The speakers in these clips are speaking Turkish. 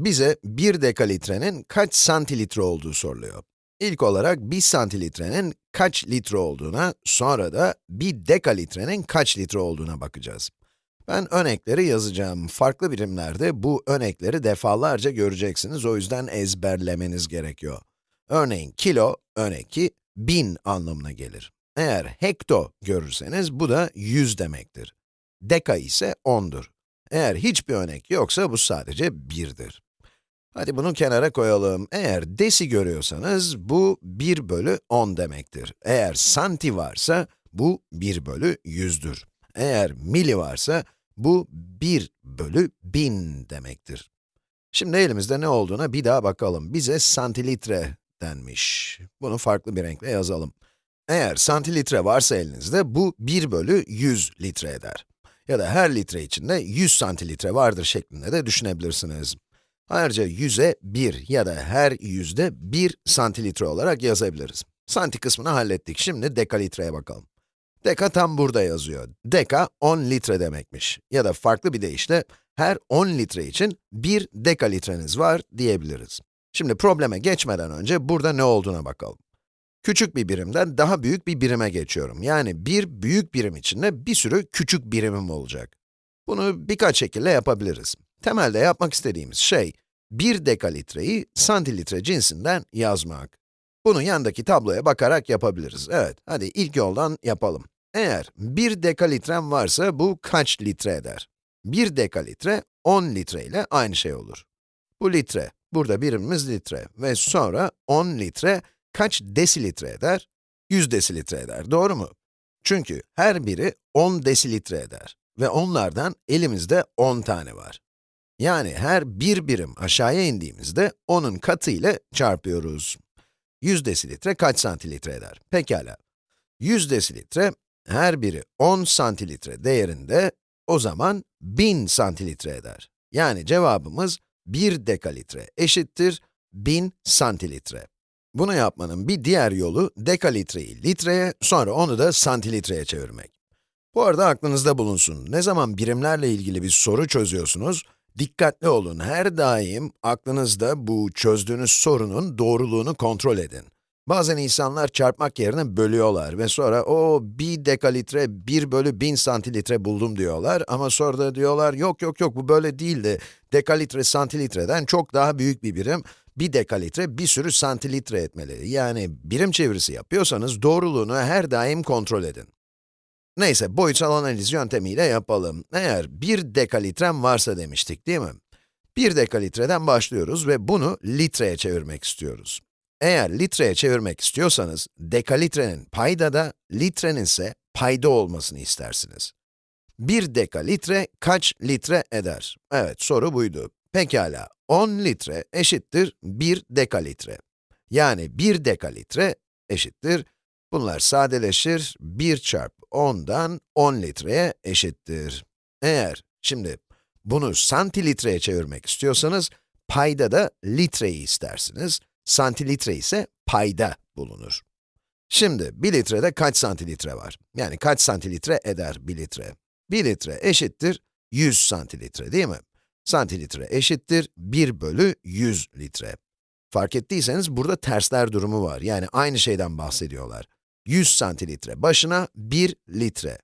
Bize 1 dekalitrenin kaç santilitre olduğu soruluyor. İlk olarak 1 santilitrenin kaç litre olduğuna, sonra da 1 dekalitrenin kaç litre olduğuna bakacağız. Ben örnekleri yazacağım. Farklı birimlerde bu örnekleri defalarca göreceksiniz, o yüzden ezberlemeniz gerekiyor. Örneğin kilo, örnek 2, 1000 anlamına gelir. Eğer hekto görürseniz bu da 100 demektir. Deka ise 10'dur. Eğer hiçbir örnek yoksa bu sadece 1'dir. Hadi bunu kenara koyalım. Eğer desi görüyorsanız bu 1 bölü 10 demektir. Eğer santi varsa bu 1 bölü 100'dür. Eğer mili varsa bu 1 bölü 1000 demektir. Şimdi elimizde ne olduğuna bir daha bakalım. Bize santilitre denmiş. Bunu farklı bir renkle yazalım. Eğer santilitre varsa elinizde bu 1 bölü 100 litre eder. Ya da her litre içinde 100 santilitre vardır şeklinde de düşünebilirsiniz. Ayrıca 100'e 1 ya da her yüzde 1 santilitre olarak yazabiliriz. Santi kısmını hallettik. Şimdi dekalitreye bakalım. Deka tam burada yazıyor. Deka 10 litre demekmiş. Ya da farklı bir deyişle, her 10 litre için 1 dekalitreniz var diyebiliriz. Şimdi probleme geçmeden önce burada ne olduğuna bakalım. Küçük bir birimden daha büyük bir birime geçiyorum. Yani bir büyük birim içinde bir sürü küçük birimim olacak. Bunu birkaç şekilde yapabiliriz. Temelde yapmak istediğimiz şey, 1 dekalitreyi santilitre cinsinden yazmak. Bunu yandaki tabloya bakarak yapabiliriz. Evet, hadi ilk yoldan yapalım. Eğer 1 dekalitrem varsa bu kaç litre eder? 1 dekalitre 10 litre ile aynı şey olur. Bu litre, burada birimimiz litre ve sonra 10 litre kaç desilitre eder? 100 desilitre eder, doğru mu? Çünkü her biri 10 desilitre eder ve onlardan elimizde 10 tane var. Yani her bir birim aşağıya indiğimizde onun katı ile çarpıyoruz. 100 desilitre kaç santilitre eder? Pekala. 100 desilitre, her biri 10 santilitre değerinde, o zaman 1000 santilitre eder. Yani cevabımız 1 dekalitre eşittir 1000 santilitre. Bunu yapmanın bir diğer yolu dekalitreyi litreye, sonra onu da santilitreye çevirmek. Bu arada aklınızda bulunsun, ne zaman birimlerle ilgili bir soru çözüyorsunuz, dikkatli olun, her daim aklınızda bu çözdüğünüz sorunun doğruluğunu kontrol edin. Bazen insanlar çarpmak yerine bölüyorlar ve sonra o bir dekalitre 1 bölü 1000 santilitre buldum diyorlar ama sonra da diyorlar yok yok yok bu böyle değildi. Dekalitre santilitreden çok daha büyük bir birim, bir dekalitre bir sürü santilitre etmeli. Yani birim çevirisi yapıyorsanız doğruluğunu her daim kontrol edin. Neyse, boyutsal analiz yöntemiyle yapalım. Eğer 1 dekalitrem varsa demiştik değil mi? 1 dekalitreden başlıyoruz ve bunu litreye çevirmek istiyoruz. Eğer litreye çevirmek istiyorsanız, dekalitrenin payda da, litrenin ise payda olmasını istersiniz. 1 dekalitre kaç litre eder? Evet, soru buydu. Pekala, 10 litre eşittir 1 dekalitre. Yani 1 dekalitre eşittir, bunlar sadeleşir, 1 çarpı 10'dan 10 litreye eşittir. Eğer, şimdi bunu santilitreye çevirmek istiyorsanız, payda da litreyi istersiniz, santilitre ise payda bulunur. Şimdi, 1 litrede kaç santilitre var? Yani kaç santilitre eder 1 litre? 1 litre eşittir 100 santilitre değil mi? Santilitre eşittir 1 bölü 100 litre. Fark ettiyseniz burada tersler durumu var. Yani aynı şeyden bahsediyorlar. 100 santilitre başına 1 litre.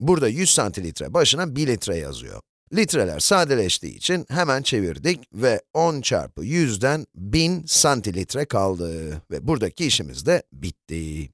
Burada 100 santilitre başına 1 litre yazıyor. Litreler sadeleştiği için hemen çevirdik ve 10 çarpı 100'den 1000 santilitre kaldı. Ve buradaki işimiz de bitti.